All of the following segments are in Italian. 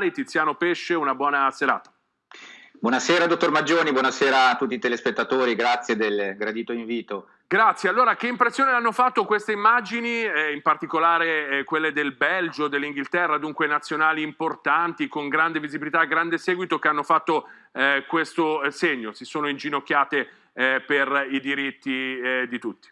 Tiziano Pesce, una buona serata. Buonasera dottor Maggioni, buonasera a tutti i telespettatori, grazie del gradito invito. Grazie, allora che impressione hanno fatto queste immagini, eh, in particolare eh, quelle del Belgio, dell'Inghilterra, dunque nazionali importanti con grande visibilità, grande seguito che hanno fatto eh, questo segno, si sono inginocchiate eh, per i diritti eh, di tutti?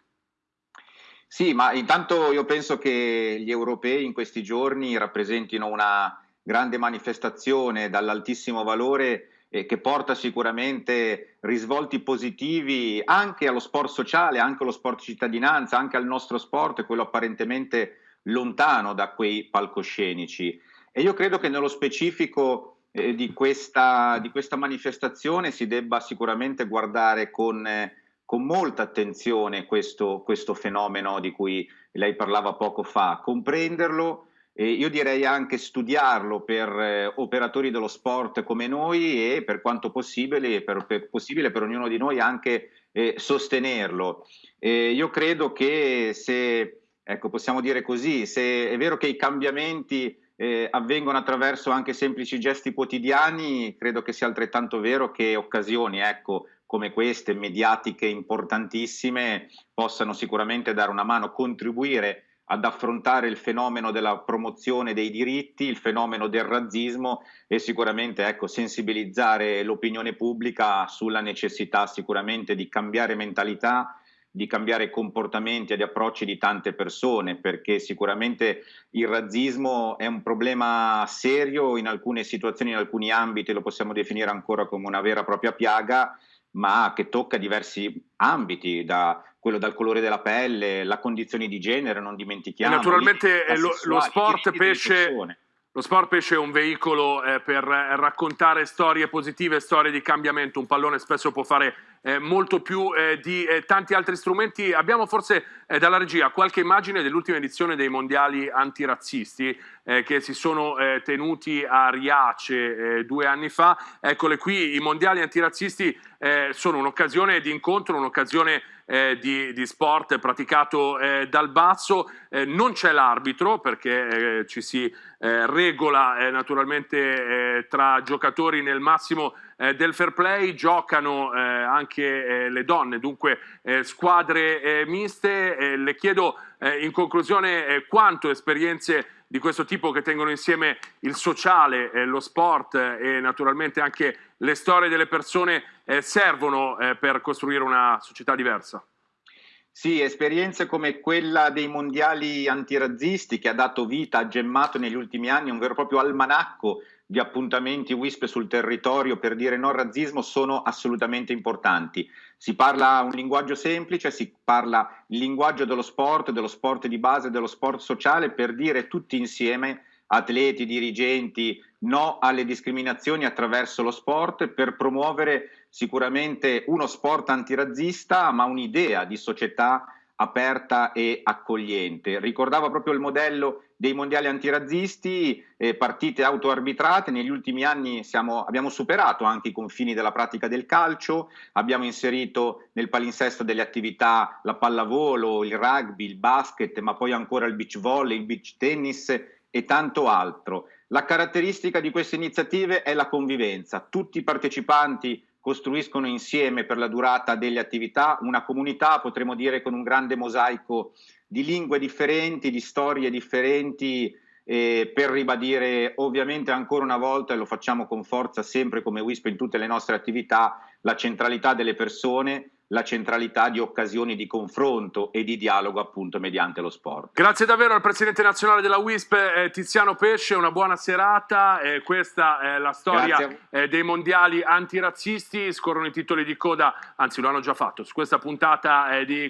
Sì, ma intanto io penso che gli europei in questi giorni rappresentino una grande manifestazione dall'altissimo valore eh, che porta sicuramente risvolti positivi anche allo sport sociale, anche allo sport cittadinanza, anche al nostro sport, quello apparentemente lontano da quei palcoscenici. E io credo che nello specifico eh, di, questa, di, questa, manifestazione si debba sicuramente guardare con, eh, con molta attenzione questo, questo fenomeno di cui lei parlava poco fa, comprenderlo, e io direi anche studiarlo per eh, operatori dello sport come noi e per quanto possibile per, per, possibile per ognuno di noi anche eh, sostenerlo. Eh, io credo che se, ecco, possiamo dire così, se è vero che i cambiamenti eh, avvengono attraverso anche semplici gesti quotidiani, credo che sia altrettanto vero che occasioni, ecco, come queste, mediatiche importantissime, possano sicuramente dare una mano, contribuire ad affrontare il fenomeno della promozione dei diritti, il fenomeno del razzismo e sicuramente ecco, sensibilizzare l'opinione pubblica sulla necessità sicuramente di cambiare mentalità, di cambiare comportamenti ed approcci di tante persone, perché sicuramente il razzismo è un problema serio in alcune situazioni, in alcuni ambiti lo possiamo definire ancora come una vera e propria piaga, ma che tocca diversi ambiti, da quello dal colore della pelle, la condizione di genere, non dimentichiamo. E naturalmente lo, lo, sport pesce, lo sport pesce è un veicolo eh, per raccontare storie positive, storie di cambiamento, un pallone spesso può fare eh, molto più eh, di eh, tanti altri strumenti. Abbiamo forse eh, dalla regia qualche immagine dell'ultima edizione dei mondiali antirazzisti eh, che si sono eh, tenuti a Riace due anni fa. Eccole qui, i mondiali antirazzisti sono un'occasione di incontro, un'occasione di, di, sport praticato dal basso. non c'è l'arbitro perché ci si regola naturalmente tra giocatori nel massimo eh, del fair play, giocano eh, anche eh, le donne, dunque eh, squadre eh, miste. le chiedo in conclusione quanto esperienze di questo tipo che tengono insieme il sociale, lo sport e naturalmente anche le storie delle persone servono per costruire una società diversa. Sì, esperienze come quella dei mondiali antirazzisti che ha dato vita, ha gemmato negli ultimi anni un vero e proprio almanacco di appuntamenti WISP sul territorio per dire no razzismo sono assolutamente importanti. Si parla un linguaggio semplice, si parla il linguaggio dello sport, dello sport di base, dello sport sociale per dire tutti insieme atleti, dirigenti, no alle discriminazioni attraverso lo sport per promuovere sicuramente uno sport antirazzista ma un'idea di società aperta e accogliente. Ricordava proprio il modello dei mondiali antirazzisti, eh, partite autoarbitrate, negli ultimi anni siamo, abbiamo superato anche i confini della pratica del calcio, abbiamo inserito nel palinsesto delle attività la pallavolo, il rugby, il basket, ma poi ancora il beach volley, il beach tennis e tanto altro. La caratteristica di queste iniziative è la convivenza, tutti i partecipanti costruiscono insieme per la durata delle attività una comunità, potremmo dire con un grande mosaico di lingue differenti, di storie differenti, eh, per ribadire ovviamente ancora una volta, e lo facciamo con forza sempre come WISP in tutte le nostre attività, la centralità delle persone, la centralità di occasioni di confronto e di dialogo appunto mediante lo sport. Grazie davvero al Presidente Nazionale della WISP eh, Tiziano Pesce, una buona serata, eh, questa è la storia eh, dei mondiali antirazzisti, scorrono i titoli di coda, anzi lo hanno già fatto, su questa puntata eh, di